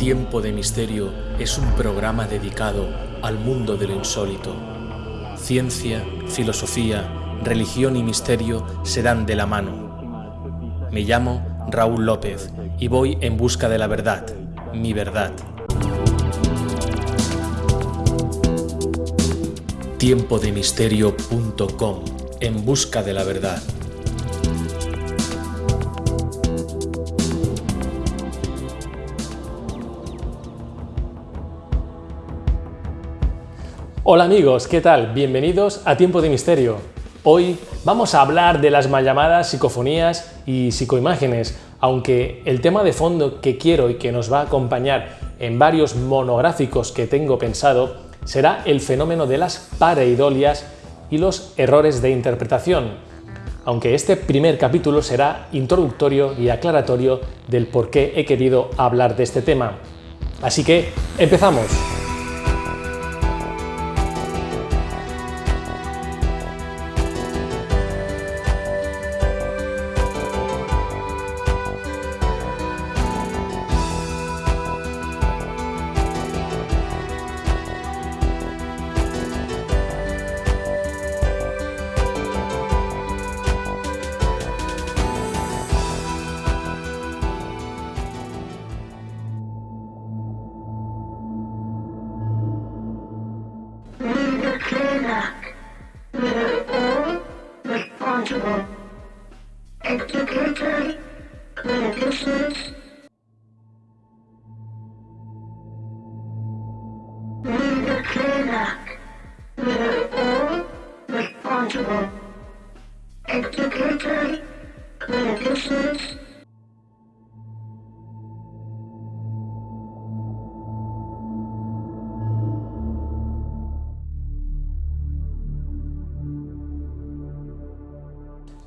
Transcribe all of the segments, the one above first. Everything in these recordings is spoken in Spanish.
Tiempo de Misterio es un programa dedicado al mundo de lo insólito. Ciencia, filosofía, religión y misterio se dan de la mano. Me llamo Raúl López y voy en busca de la verdad, mi verdad. Tiempodemisterio.com En busca de la verdad. Hola amigos, ¿qué tal? Bienvenidos a Tiempo de Misterio. Hoy vamos a hablar de las mal llamadas psicofonías y psicoimágenes, aunque el tema de fondo que quiero y que nos va a acompañar en varios monográficos que tengo pensado será el fenómeno de las pareidolias y los errores de interpretación, aunque este primer capítulo será introductorio y aclaratorio del por qué he querido hablar de este tema. Así que, empezamos.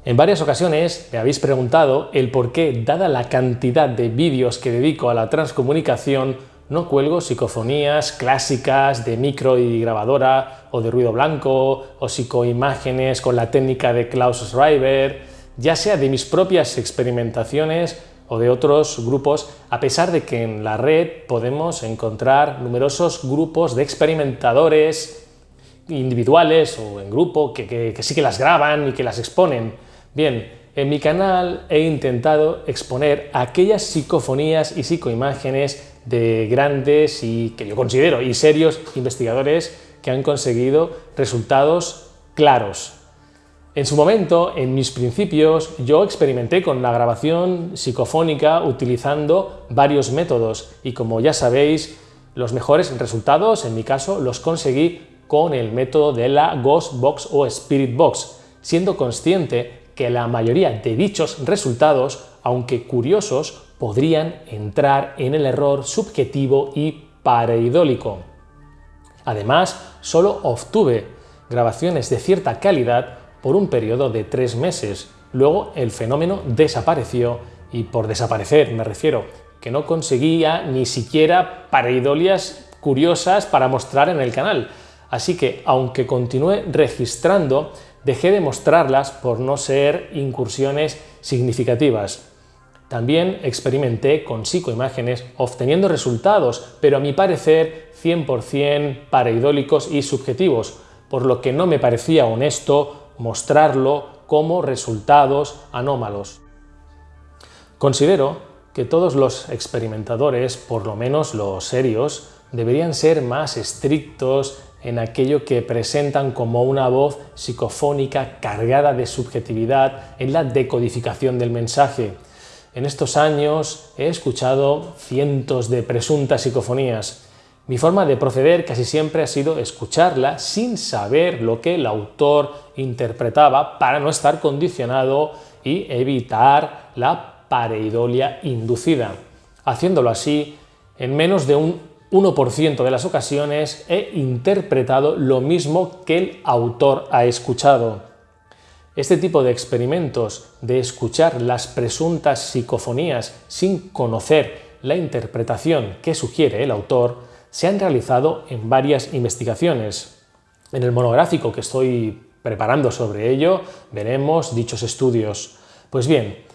En varias ocasiones me habéis preguntado el por qué, dada la cantidad de vídeos que dedico a la transcomunicación, no cuelgo psicofonías clásicas de micro y grabadora, o de ruido blanco, o psicoimágenes con la técnica de Klaus Schreiber, ya sea de mis propias experimentaciones o de otros grupos, a pesar de que en la red podemos encontrar numerosos grupos de experimentadores individuales o en grupo que, que, que sí que las graban y que las exponen. Bien, en mi canal he intentado exponer aquellas psicofonías y psicoimágenes de grandes y que yo considero y serios investigadores que han conseguido resultados claros. En su momento, en mis principios, yo experimenté con la grabación psicofónica utilizando varios métodos y como ya sabéis, los mejores resultados, en mi caso, los conseguí con el método de la Ghost Box o Spirit Box, siendo consciente que la mayoría de dichos resultados, aunque curiosos, podrían entrar en el error subjetivo y pareidólico. Además, solo obtuve grabaciones de cierta calidad por un periodo de tres meses. Luego el fenómeno desapareció y por desaparecer me refiero que no conseguía ni siquiera pareidolias curiosas para mostrar en el canal. Así que, aunque continué registrando, dejé de mostrarlas por no ser incursiones significativas. También experimenté con psicoimágenes obteniendo resultados, pero a mi parecer 100% pareidólicos y subjetivos, por lo que no me parecía honesto mostrarlo como resultados anómalos. Considero que todos los experimentadores, por lo menos los serios, deberían ser más estrictos en aquello que presentan como una voz psicofónica cargada de subjetividad en la decodificación del mensaje. En estos años he escuchado cientos de presuntas psicofonías. Mi forma de proceder casi siempre ha sido escucharla sin saber lo que el autor interpretaba para no estar condicionado y evitar la pareidolia inducida. Haciéndolo así, en menos de un 1% de las ocasiones he interpretado lo mismo que el autor ha escuchado. Este tipo de experimentos de escuchar las presuntas psicofonías sin conocer la interpretación que sugiere el autor se han realizado en varias investigaciones. En el monográfico que estoy preparando sobre ello veremos dichos estudios. Pues bien,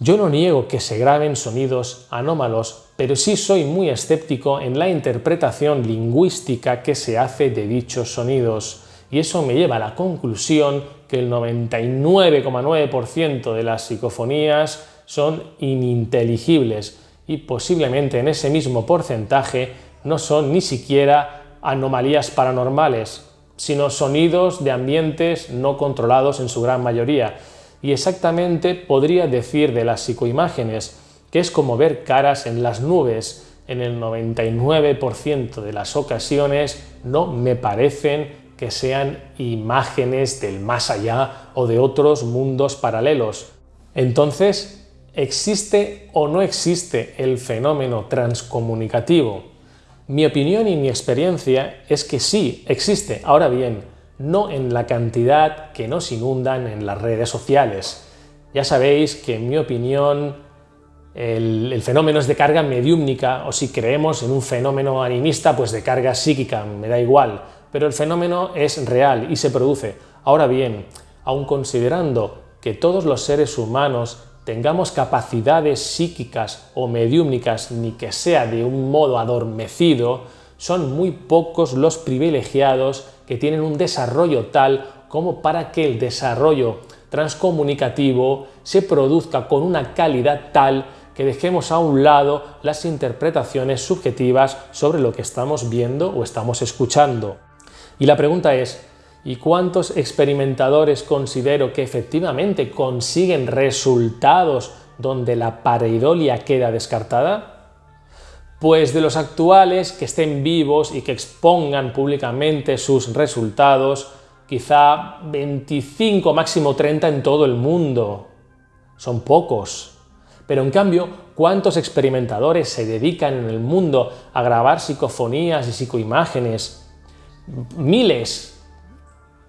Yo no niego que se graben sonidos anómalos, pero sí soy muy escéptico en la interpretación lingüística que se hace de dichos sonidos, y eso me lleva a la conclusión que el 99,9% de las psicofonías son ininteligibles y posiblemente en ese mismo porcentaje no son ni siquiera anomalías paranormales, sino sonidos de ambientes no controlados en su gran mayoría. Y exactamente podría decir de las psicoimágenes, que es como ver caras en las nubes. En el 99% de las ocasiones no me parecen que sean imágenes del más allá o de otros mundos paralelos. Entonces, ¿existe o no existe el fenómeno transcomunicativo? Mi opinión y mi experiencia es que sí, existe. Ahora bien, no en la cantidad que nos inundan en las redes sociales. Ya sabéis que en mi opinión el, fenómeno es de carga mediúmnica o si creemos en un fenómeno animista, pues de carga psíquica, me da igual pero el fenómeno es real y se produce. Ahora bien, aun considerando que todos los seres humanos tengamos capacidades psíquicas o mediúmnicas, ni que sea de un modo adormecido, son muy pocos los privilegiados que tienen un desarrollo tal como para que el desarrollo transcomunicativo se produzca con una calidad tal que dejemos a un lado las interpretaciones subjetivas sobre lo que estamos viendo o estamos escuchando. Y la pregunta es, ¿y cuántos experimentadores considero que efectivamente consiguen resultados donde la pareidolia queda descartada? Pues de los actuales que estén vivos y que expongan públicamente sus resultados, quizá 25, máximo 30 en todo el mundo. Son pocos. Pero en cambio, ¿cuántos experimentadores se dedican en el mundo a grabar psicofonías y psicoimágenes miles,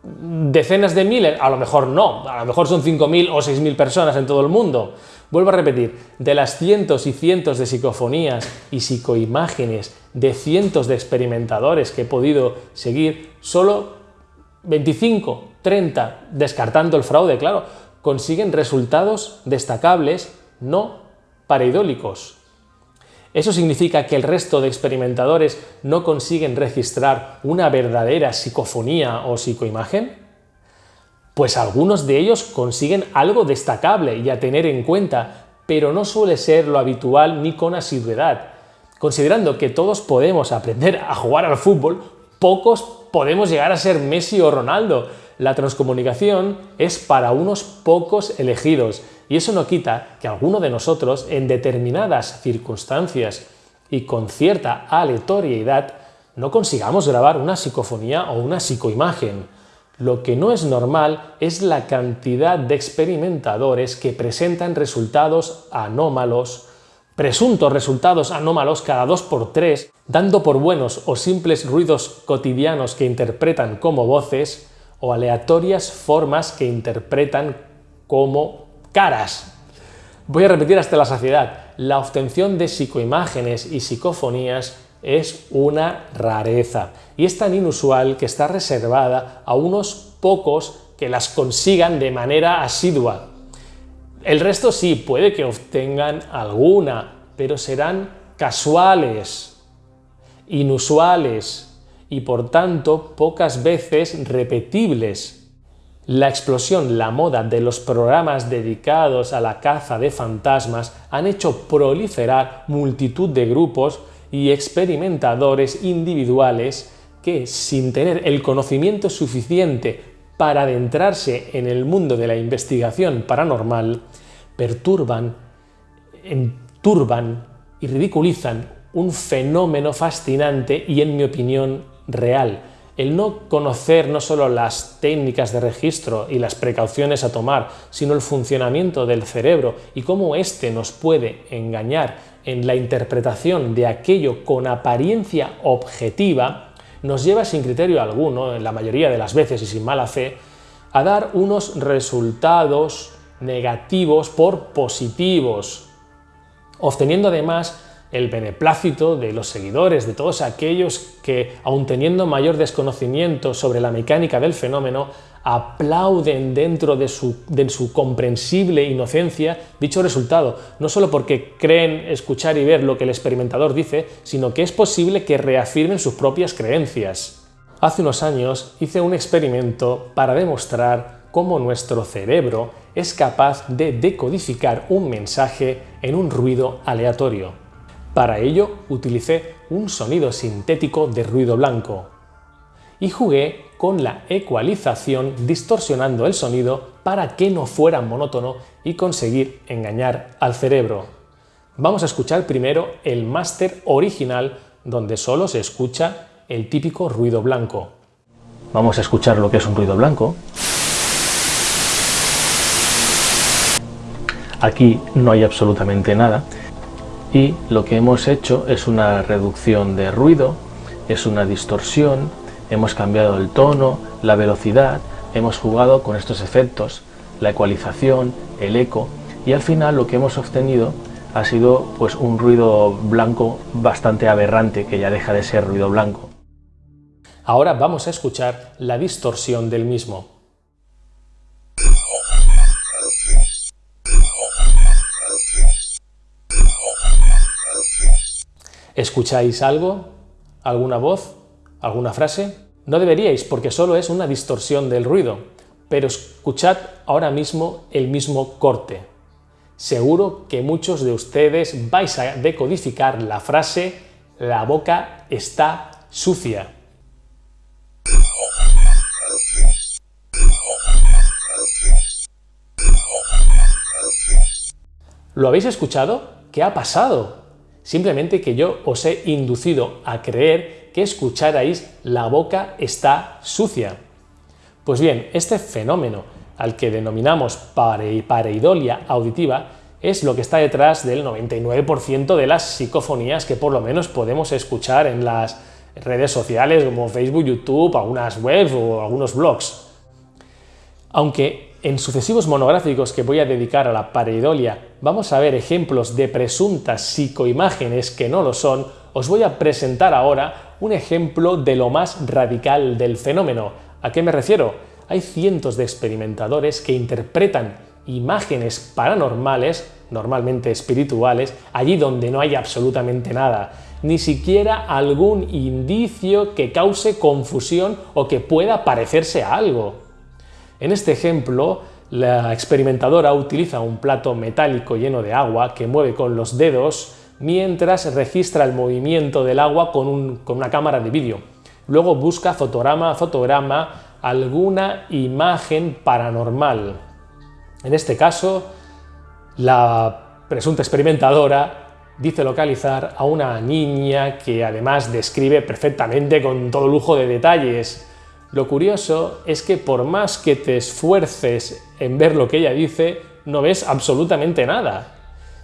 decenas de miles, a lo mejor no, a lo mejor son 5.000 o 6.000 personas en todo el mundo. Vuelvo a repetir, de las cientos y cientos de psicofonías y psicoimágenes de cientos de experimentadores que he podido seguir, solo 25, 30, descartando el fraude, claro, consiguen resultados destacables, no pareidólicos. ¿Eso significa que el resto de experimentadores no consiguen registrar una verdadera psicofonía o psicoimagen? Pues algunos de ellos consiguen algo destacable y a tener en cuenta, pero no suele ser lo habitual ni con asiduidad. Considerando que todos podemos aprender a jugar al fútbol, pocos podemos llegar a ser Messi o Ronaldo. La transcomunicación es para unos pocos elegidos y eso no quita que alguno de nosotros, en determinadas circunstancias y con cierta aleatoriedad, no consigamos grabar una psicofonía o una psicoimagen. Lo que no es normal es la cantidad de experimentadores que presentan resultados anómalos, presuntos resultados anómalos cada dos por tres, dando por buenos o simples ruidos cotidianos que interpretan como voces, o aleatorias formas que interpretan como caras. Voy a repetir hasta la saciedad. La obtención de psicoimágenes y psicofonías es una rareza y es tan inusual que está reservada a unos pocos que las consigan de manera asidua. El resto sí, puede que obtengan alguna, pero serán casuales, inusuales y por tanto pocas veces repetibles. La explosión, la moda de los programas dedicados a la caza de fantasmas han hecho proliferar multitud de grupos y experimentadores individuales que, sin tener el conocimiento suficiente para adentrarse en el mundo de la investigación paranormal, perturban, enturban y ridiculizan un fenómeno fascinante y, en mi opinión, real, el no conocer no solo las técnicas de registro y las precauciones a tomar, sino el funcionamiento del cerebro y cómo éste nos puede engañar en la interpretación de aquello con apariencia objetiva, nos lleva sin criterio alguno, en la mayoría de las veces y sin mala fe, a dar unos resultados negativos por positivos, obteniendo además el beneplácito de los seguidores, de todos aquellos que, aun teniendo mayor desconocimiento sobre la mecánica del fenómeno, aplauden dentro de su, de su, comprensible inocencia dicho resultado, no solo porque creen escuchar y ver lo que el experimentador dice, sino que es posible que reafirmen sus propias creencias. Hace unos años hice un experimento para demostrar cómo nuestro cerebro es capaz de decodificar un mensaje en un ruido aleatorio. Para ello utilicé un sonido sintético de ruido blanco y jugué con la ecualización distorsionando el sonido para que no fuera monótono y conseguir engañar al cerebro. Vamos a escuchar primero el máster original donde solo se escucha el típico ruido blanco. Vamos a escuchar lo que es un ruido blanco. Aquí no hay absolutamente nada y lo que hemos hecho es una reducción de ruido, es una distorsión, hemos cambiado el tono, la velocidad, hemos jugado con estos efectos, la ecualización, el eco y al final lo que hemos obtenido ha sido pues un ruido blanco bastante aberrante que ya deja de ser ruido blanco. Ahora vamos a escuchar la distorsión del mismo. ¿Escucháis algo? ¿Alguna voz? ¿Alguna frase? No deberíais porque solo es una distorsión del ruido, pero escuchad ahora mismo el mismo corte. Seguro que muchos de ustedes vais a decodificar la frase la boca está sucia. ¿Lo habéis escuchado? ¿Qué ha pasado? Simplemente que yo os he inducido a creer que escucharais la boca está sucia. Pues bien, este fenómeno al que denominamos pareidolia auditiva es lo que está detrás del 99% de las psicofonías que por lo menos podemos escuchar en las redes sociales como Facebook, YouTube, algunas webs o algunos blogs. Aunque en sucesivos monográficos que voy a dedicar a la pareidolia vamos a ver ejemplos de presuntas psicoimágenes que no lo son, os voy a presentar ahora un ejemplo de lo más radical del fenómeno. ¿A qué me refiero? Hay cientos de experimentadores que interpretan imágenes paranormales, normalmente espirituales, allí donde no hay absolutamente nada, ni siquiera algún indicio que cause confusión o que pueda parecerse a algo. En este ejemplo, la experimentadora utiliza un plato metálico lleno de agua que mueve con los dedos mientras registra el movimiento del agua con, una cámara de vídeo. Luego busca fotograma a fotograma alguna imagen paranormal. En este caso, la presunta experimentadora dice localizar a una niña que además describe perfectamente con todo lujo de detalles lo curioso es que por más que te esfuerces en ver lo que ella dice, no ves absolutamente nada.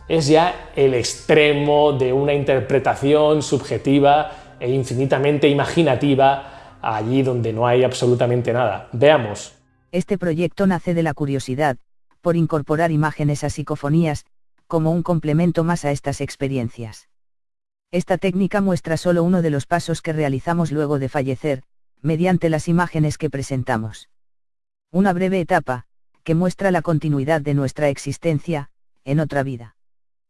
Es ya el extremo de una interpretación subjetiva e infinitamente imaginativa allí donde no hay absolutamente nada. Veamos. Este proyecto nace de la curiosidad, por incorporar imágenes a psicofonías, como un complemento más a estas experiencias. Esta técnica muestra solo uno de los pasos que realizamos luego de fallecer, mediante las imágenes que presentamos. Una breve etapa, que muestra la continuidad de nuestra existencia, en otra vida.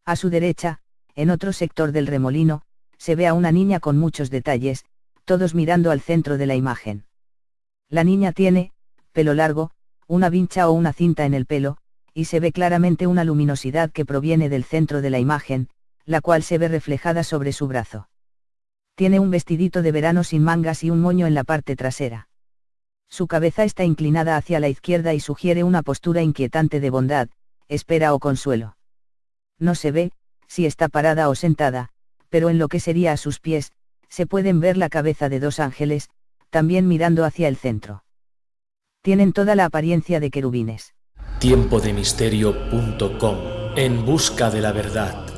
A su derecha, en otro sector del remolino, se ve a una niña con muchos detalles, todos mirando al centro de la imagen. La niña tiene, pelo largo, una vincha o una cinta en el pelo, y se ve claramente una luminosidad que proviene del centro de la imagen, la cual se ve reflejada sobre su brazo tiene un vestidito de verano sin mangas y un moño en la parte trasera. Su cabeza está inclinada hacia la izquierda y sugiere una postura inquietante de bondad, espera o consuelo. No se ve, si está parada o sentada, pero en lo que sería a sus pies, se pueden ver la cabeza de dos ángeles, también mirando hacia el centro. Tienen toda la apariencia de querubines. Tiempodemisterio.com En busca de la verdad.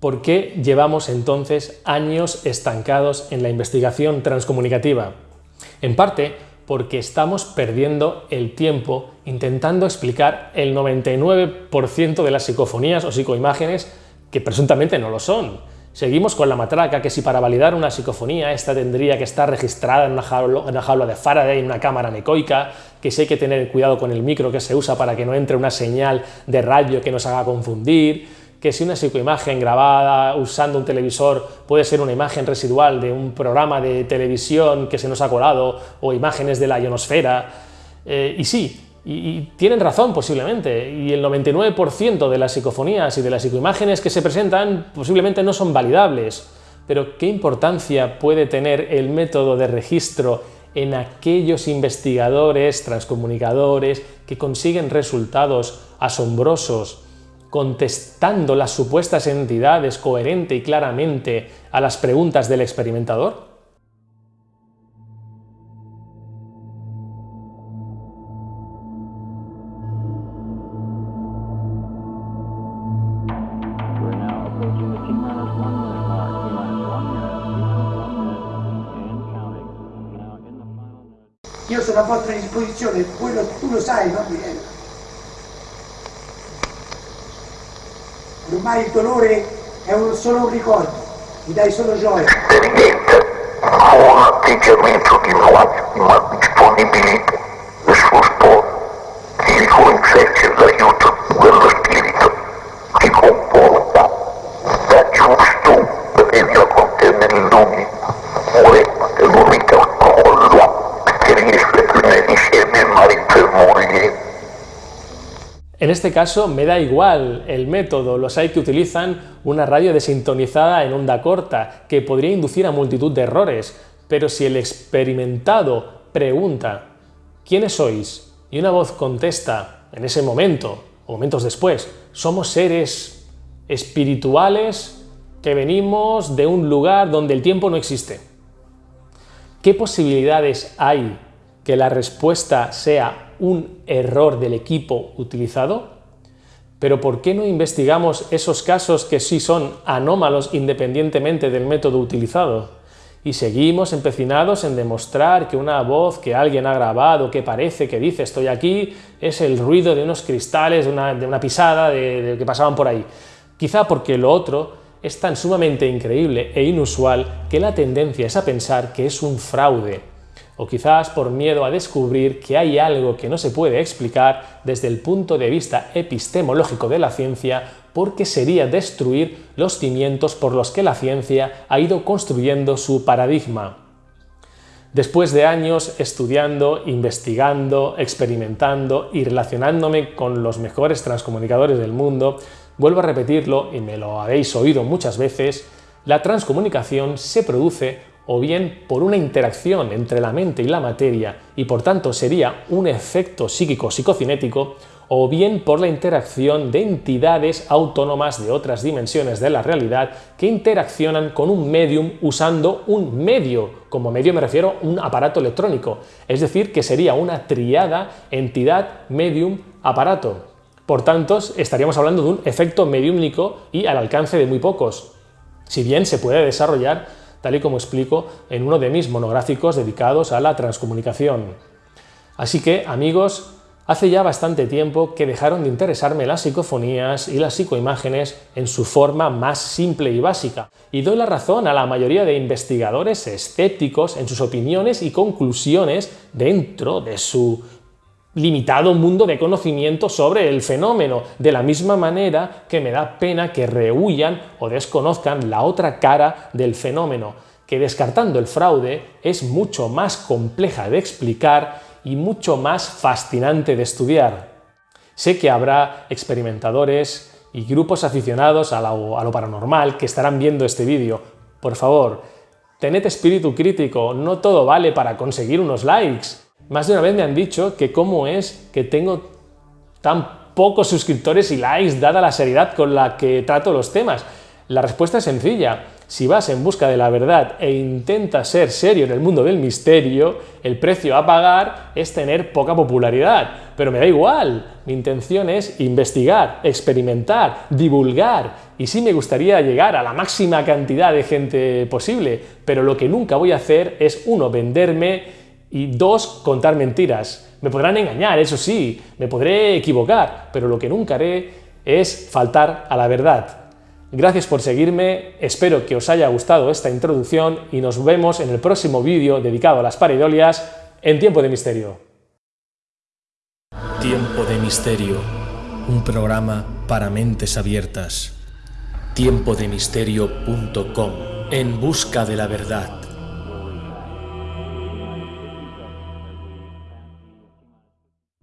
¿Por qué llevamos entonces años estancados en la investigación transcomunicativa? En parte, porque estamos perdiendo el tiempo intentando explicar el 99% de las psicofonías o psicoimágenes que presuntamente no lo son. Seguimos con la matraca que si para validar una psicofonía esta tendría que estar registrada en una, jaula, de Faraday, en una cámara necoica, que si hay que tener cuidado con el micro que se usa para que no entre una señal de radio que nos haga confundir, que si una psicoimagen grabada usando un televisor puede ser una imagen residual de un programa de televisión que se nos ha colado o imágenes de la ionosfera. Eh, y sí, y, tienen razón posiblemente, y el 99% de las psicofonías y de las psicoimágenes que se presentan posiblemente no son validables. Pero ¿qué importancia puede tener el método de registro en aquellos investigadores, transcomunicadores, que consiguen resultados asombrosos, contestando las supuestas entidades coherente y claramente a las preguntas del experimentador? Io sono a disposizione, tu lo sai, no? Ormai il dolore è un, solo un ricordo, mi dai solo gioia. Esperienza con un atteggiamento di massima disponibilità e sul sport si concesse l'aiuto En este caso me da igual el método, los hay que utilizan una radio desintonizada en onda corta, que podría inducir a multitud de errores, pero si el experimentado pregunta ¿quiénes sois? y una voz contesta en ese momento, o momentos después, somos seres espirituales que venimos de un lugar donde el tiempo no existe. ¿Qué posibilidades hay que la respuesta sea un error del equipo utilizado? Pero ¿por qué no investigamos esos casos que sí son anómalos independientemente del método utilizado? Y seguimos empecinados en demostrar que una voz que alguien ha grabado, que parece que dice estoy aquí, es el ruido de unos cristales, de una, pisada de que pasaban por ahí. Quizá porque lo otro es tan sumamente increíble e inusual que la tendencia es a pensar que es un fraude, o quizás por miedo a descubrir que hay algo que no se puede explicar desde el punto de vista epistemológico de la ciencia porque sería destruir los cimientos por los que la ciencia ha ido construyendo su paradigma. Después de años estudiando, investigando, experimentando y relacionándome con los mejores transcomunicadores del mundo, Vuelvo a repetirlo, y me lo habéis oído muchas veces, la transcomunicación se produce o bien por una interacción entre la mente y la materia, y por tanto sería un efecto psíquico psicocinético, o bien por la interacción de entidades autónomas de otras dimensiones de la realidad que interaccionan con un medium usando un medio, como medio me refiero a un aparato electrónico, es decir, que sería una triada entidad, medium, aparato. Por tanto, estaríamos hablando de un efecto mediúmnico y al alcance de muy pocos, si bien se puede desarrollar, tal y como explico en uno de mis monográficos dedicados a la transcomunicación. Así que, amigos, hace ya bastante tiempo que dejaron de interesarme las psicofonías y las psicoimágenes en su forma más simple y básica, y doy la razón a la mayoría de investigadores escépticos en sus opiniones y conclusiones dentro de su limitado mundo de conocimiento sobre el fenómeno, de la misma manera que me da pena que rehuyan o desconozcan la otra cara del fenómeno, que descartando el fraude es mucho más compleja de explicar y mucho más fascinante de estudiar. Sé que habrá experimentadores y grupos aficionados a lo, a lo paranormal que estarán viendo este vídeo. Por favor, tened espíritu crítico, no todo vale para conseguir unos likes. Más de una vez me han dicho que cómo es que tengo tan pocos suscriptores y likes dada la seriedad con la que trato los temas. La respuesta es sencilla. Si vas en busca de la verdad e intentas ser serio en el mundo del misterio, el precio a pagar es tener poca popularidad. Pero me da igual. Mi intención es investigar, experimentar, divulgar. Y sí me gustaría llegar a la máxima cantidad de gente posible. Pero lo que nunca voy a hacer es, uno, venderme Y dos, contar mentiras. Me podrán engañar, eso sí, me podré equivocar, pero lo que nunca haré es faltar a la verdad. Gracias por seguirme, espero que os haya gustado esta introducción y nos vemos en el próximo vídeo dedicado a las pareidolias en Tiempo de Misterio. Tiempo de Misterio, un programa para mentes abiertas. Tiempodemisterio.com En busca de la verdad.